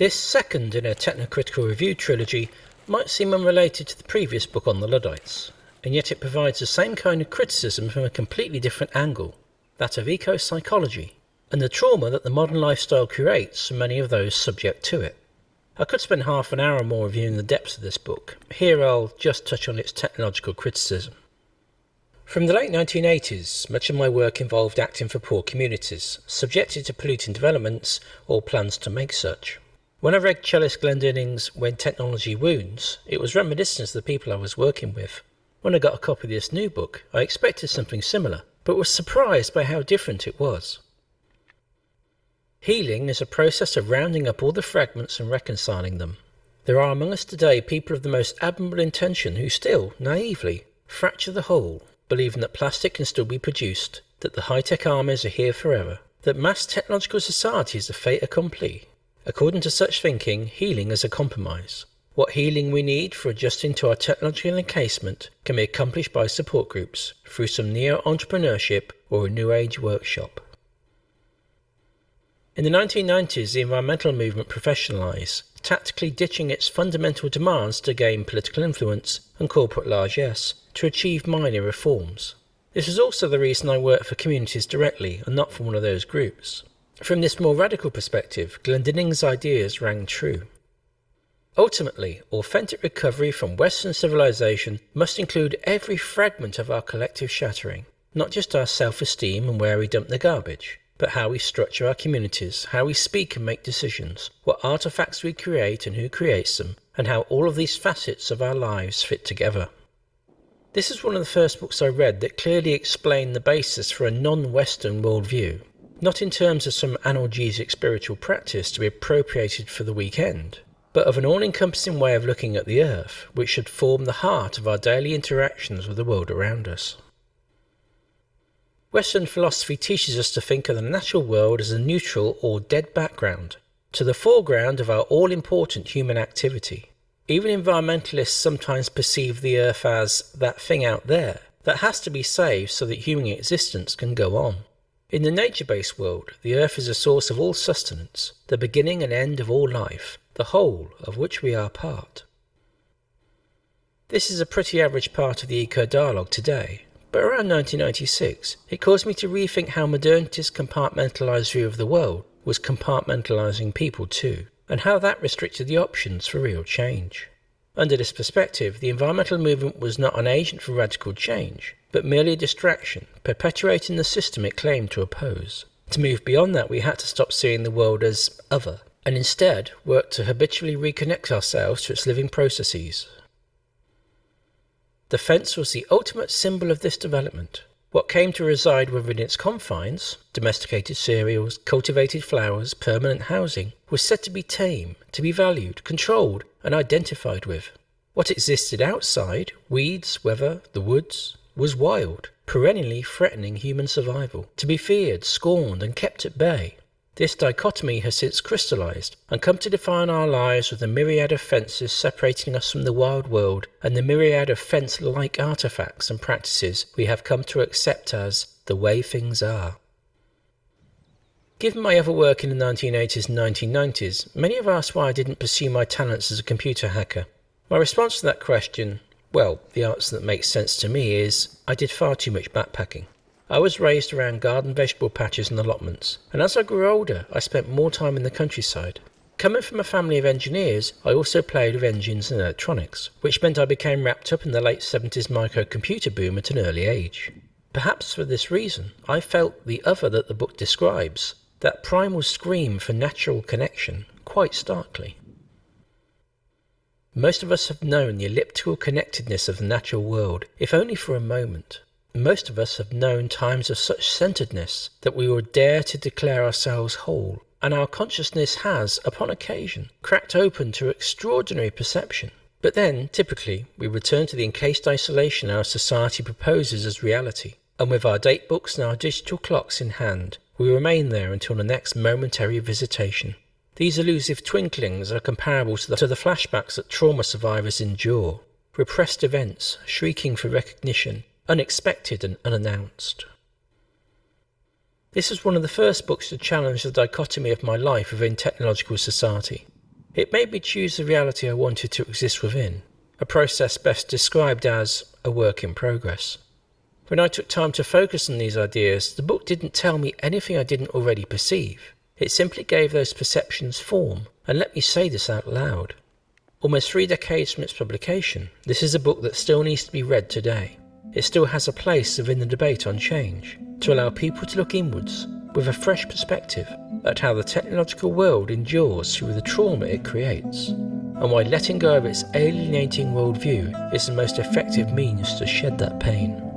This second in a technocritical review trilogy might seem unrelated to the previous book on the Luddites, and yet it provides the same kind of criticism from a completely different angle that of eco psychology and the trauma that the modern lifestyle creates for many of those subject to it. I could spend half an hour or more reviewing the depths of this book. Here I'll just touch on its technological criticism. From the late 1980s, much of my work involved acting for poor communities, subjected to polluting developments or plans to make such. When I read Chellis Glendinning's When Technology Wounds, it was reminiscent of the people I was working with. When I got a copy of this new book, I expected something similar, but was surprised by how different it was. Healing is a process of rounding up all the fragments and reconciling them. There are among us today people of the most admirable intention who still, naively, fracture the whole, believing that plastic can still be produced, that the high-tech armies are here forever, that mass technological society is a fait accompli, According to such thinking, healing is a compromise. What healing we need for adjusting to our technological encasement can be accomplished by support groups through some neo-entrepreneurship or a New Age workshop. In the 1990s, the environmental movement professionalised, tactically ditching its fundamental demands to gain political influence and corporate largesse to achieve minor reforms. This is also the reason I work for communities directly and not for one of those groups. From this more radical perspective, Glendinning's ideas rang true. Ultimately, authentic recovery from Western civilization must include every fragment of our collective shattering, not just our self-esteem and where we dump the garbage, but how we structure our communities, how we speak and make decisions, what artifacts we create and who creates them, and how all of these facets of our lives fit together. This is one of the first books I read that clearly explained the basis for a non-Western worldview, not in terms of some analgesic spiritual practice to be appropriated for the weekend, but of an all-encompassing way of looking at the earth, which should form the heart of our daily interactions with the world around us. Western philosophy teaches us to think of the natural world as a neutral or dead background, to the foreground of our all-important human activity. Even environmentalists sometimes perceive the earth as that thing out there that has to be saved so that human existence can go on. In the nature-based world, the earth is a source of all sustenance, the beginning and end of all life, the whole of which we are part. This is a pretty average part of the eco-dialogue today, but around 1996, it caused me to rethink how modernity's compartmentalised view of the world was compartmentalising people too, and how that restricted the options for real change. Under this perspective, the environmental movement was not an agent for radical change, but merely a distraction, perpetuating the system it claimed to oppose. To move beyond that, we had to stop seeing the world as other, and instead work to habitually reconnect ourselves to its living processes. The fence was the ultimate symbol of this development. What came to reside within its confines, domesticated cereals, cultivated flowers, permanent housing, was said to be tame, to be valued, controlled, and identified with. What existed outside, weeds, weather, the woods, was wild, perennially threatening human survival, to be feared, scorned, and kept at bay. This dichotomy has since crystallized and come to define our lives with the myriad of fences separating us from the wild world and the myriad of fence-like artifacts and practices we have come to accept as the way things are. Given my other work in the 1980s and 1990s, many have asked why I didn't pursue my talents as a computer hacker. My response to that question well, the answer that makes sense to me is I did far too much backpacking. I was raised around garden vegetable patches and allotments, and as I grew older, I spent more time in the countryside. Coming from a family of engineers, I also played with engines and electronics, which meant I became wrapped up in the late 70s microcomputer boom at an early age. Perhaps for this reason, I felt the other that the book describes, that primal scream for natural connection, quite starkly. Most of us have known the elliptical connectedness of the natural world, if only for a moment. Most of us have known times of such centeredness that we would dare to declare ourselves whole, and our consciousness has, upon occasion, cracked open to extraordinary perception. But then, typically, we return to the encased isolation our society proposes as reality, and with our date books and our digital clocks in hand, we remain there until the next momentary visitation. These elusive twinklings are comparable to the, to the flashbacks that trauma survivors endure, repressed events, shrieking for recognition, unexpected and unannounced. This was one of the first books to challenge the dichotomy of my life within technological society. It made me choose the reality I wanted to exist within, a process best described as a work in progress. When I took time to focus on these ideas, the book didn't tell me anything I didn't already perceive. It simply gave those perceptions form and let me say this out loud. Almost three decades from its publication, this is a book that still needs to be read today. It still has a place within the debate on change, to allow people to look inwards with a fresh perspective at how the technological world endures through the trauma it creates, and why letting go of its alienating worldview is the most effective means to shed that pain.